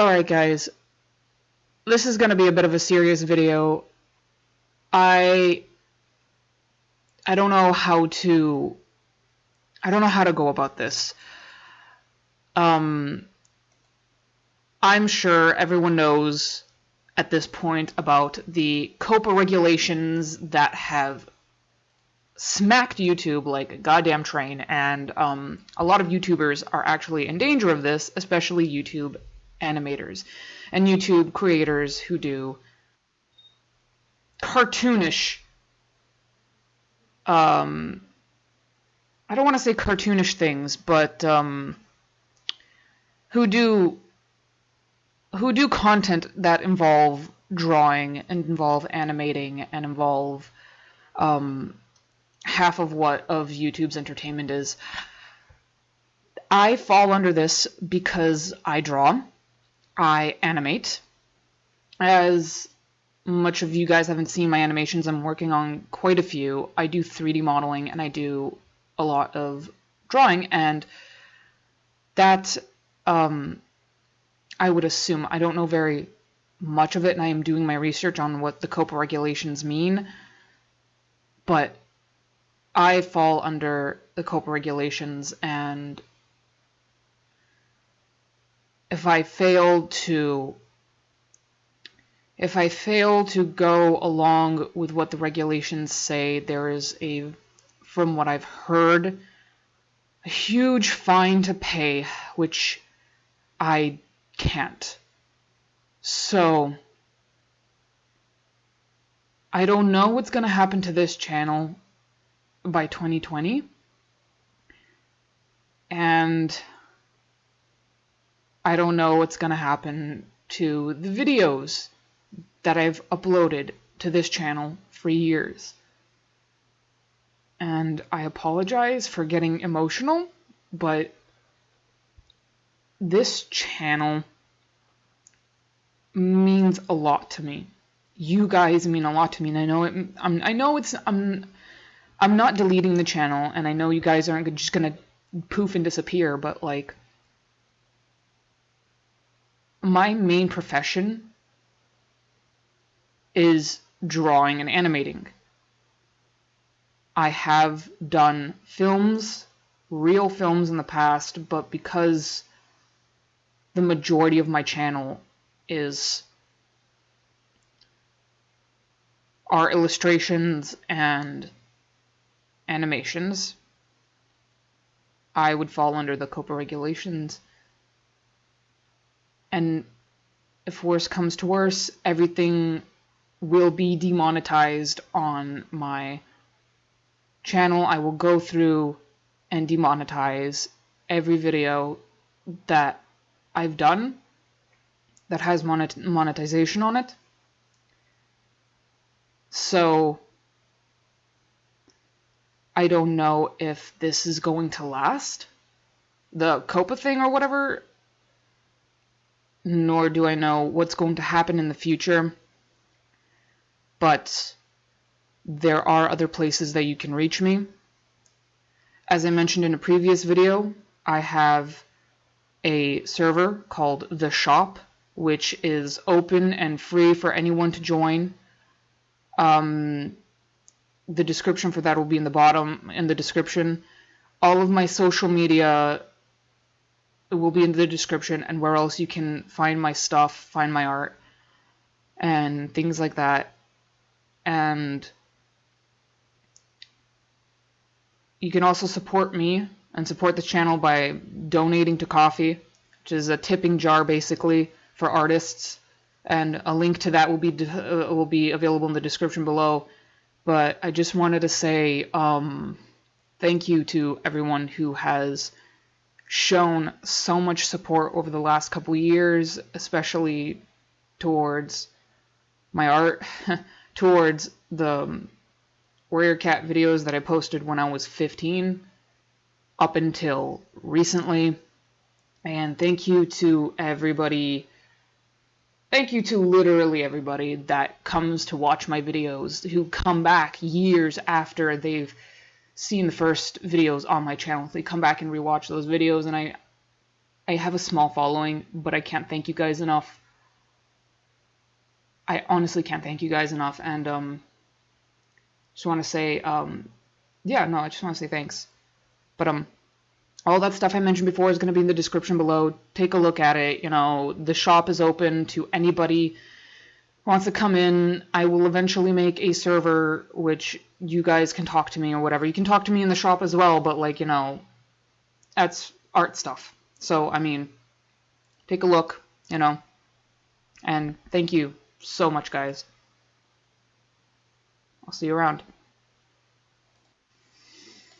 Alright guys, this is going to be a bit of a serious video. I I don't know how to I don't know how to go about this. Um I'm sure everyone knows at this point about the COPPA regulations that have smacked YouTube like a goddamn train, and um, a lot of YouTubers are actually in danger of this, especially YouTube animators and YouTube creators who do cartoonish um I don't want to say cartoonish things, but um who do who do content that involve drawing and involve animating and involve um half of what of YouTube's entertainment is. I fall under this because I draw I animate. As much of you guys haven't seen my animations, I'm working on quite a few. I do 3D modeling and I do a lot of drawing, and that um, I would assume. I don't know very much of it, and I am doing my research on what the COPPA regulations mean, but I fall under the COPPA regulations, and if I fail to if I fail to go along with what the regulations say, there is a, from what I've heard, a huge fine to pay, which I can't. So, I don't know what's going to happen to this channel by 2020. And I don't know what's going to happen to the videos that I've uploaded to this channel for years. And I apologize for getting emotional, but this channel means a lot to me. You guys mean a lot to me, and I know it. I'm, I know it's. I'm. I'm not deleting the channel, and I know you guys aren't just gonna poof and disappear, but like, my main profession is drawing and animating. I have done films, real films in the past, but because the majority of my channel is are illustrations and animations, I would fall under the COPPA regulations and if worse comes to worse, everything will be demonetized on my channel. I will go through and demonetize every video that I've done that has monet monetization on it. So I don't know if this is going to last. The COPPA thing or whatever nor do I know what's going to happen in the future. But there are other places that you can reach me. As I mentioned in a previous video, I have a server called The Shop, which is open and free for anyone to join. Um, the description for that will be in the bottom in the description. All of my social media it will be in the description and where else you can find my stuff, find my art, and things like that. And you can also support me and support the channel by donating to Ko-fi, which is a tipping jar basically for artists. And a link to that will be uh, will be available in the description below. But I just wanted to say um, thank you to everyone who has shown so much support over the last couple years, especially towards my art, towards the um, Warrior Cat videos that I posted when I was 15 up until recently. And thank you to everybody. Thank you to literally everybody that comes to watch my videos, who come back years after they've seen the first videos on my channel. They come back and rewatch those videos, and I I have a small following, but I can't thank you guys enough. I honestly can't thank you guys enough, and um, just want to say, um, yeah, no, I just want to say thanks. But um, all that stuff I mentioned before is going to be in the description below. Take a look at it. You know, the shop is open to anybody wants to come in. I will eventually make a server which you guys can talk to me or whatever. You can talk to me in the shop as well, but like, you know, that's art stuff. So, I mean, take a look, you know. And thank you so much, guys. I'll see you around.